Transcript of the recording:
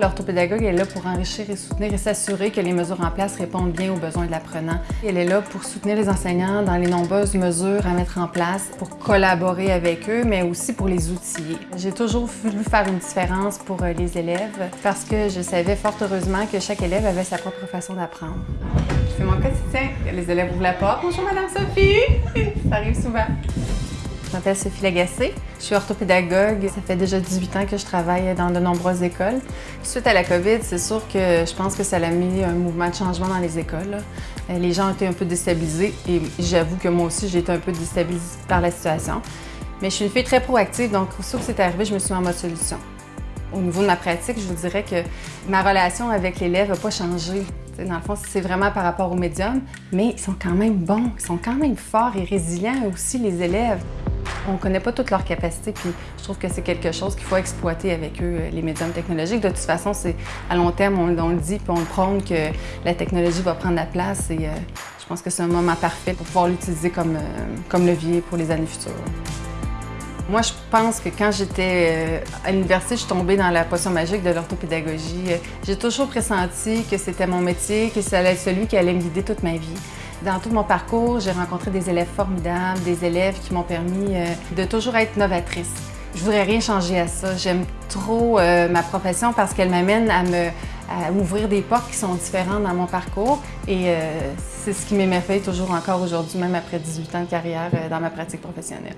L'orthopédagogue est là pour enrichir et soutenir et s'assurer que les mesures en place répondent bien aux besoins de l'apprenant. Elle est là pour soutenir les enseignants dans les nombreuses mesures à mettre en place, pour collaborer avec eux, mais aussi pour les outiller. J'ai toujours voulu faire une différence pour euh, les élèves parce que je savais fort heureusement que chaque élève avait sa propre façon d'apprendre. Fais mon quotidien. Les élèves ouvrent la porte. Bonjour Madame Sophie! Ça arrive souvent. Je m'appelle Sophie Lagacé. Je suis orthopédagogue. Ça fait déjà 18 ans que je travaille dans de nombreuses écoles. Suite à la COVID, c'est sûr que je pense que ça a mis un mouvement de changement dans les écoles. Euh, les gens ont été un peu déstabilisés et j'avoue que moi aussi, j'ai été un peu déstabilisée par la situation. Mais je suis une fille très proactive, donc aussitôt que c'est arrivé, je me suis mis en mode solution. Au niveau de ma pratique, je vous dirais que ma relation avec l'élève n'a pas changé. Dans le fond, c'est vraiment par rapport au médium, mais ils sont quand même bons, ils sont quand même forts et résilients aussi, les élèves. On ne connaît pas toutes leurs capacités, puis je trouve que c'est quelque chose qu'il faut exploiter avec eux, euh, les médiums technologiques. De toute façon, c'est à long terme, on, le dit, puis on le prône que la technologie va prendre la place et euh, je pense que c'est un moment parfait pour pouvoir l'utiliser comme, euh, comme levier pour les années futures. Moi, je pense que quand j'étais à l'université, je suis tombée dans la potion magique de l'orthopédagogie. J'ai toujours pressenti que c'était mon métier, que être celui qui allait me guider toute ma vie. Dans tout mon parcours, j'ai rencontré des élèves formidables, des élèves qui m'ont permis euh, de toujours être novatrice. Je voudrais rien changer à ça. J'aime trop euh, ma profession parce qu'elle m'amène à me à ouvrir des portes qui sont différentes dans mon parcours et euh, c'est ce qui m'émerveille toujours encore aujourd'hui, même après 18 ans de carrière dans ma pratique professionnelle.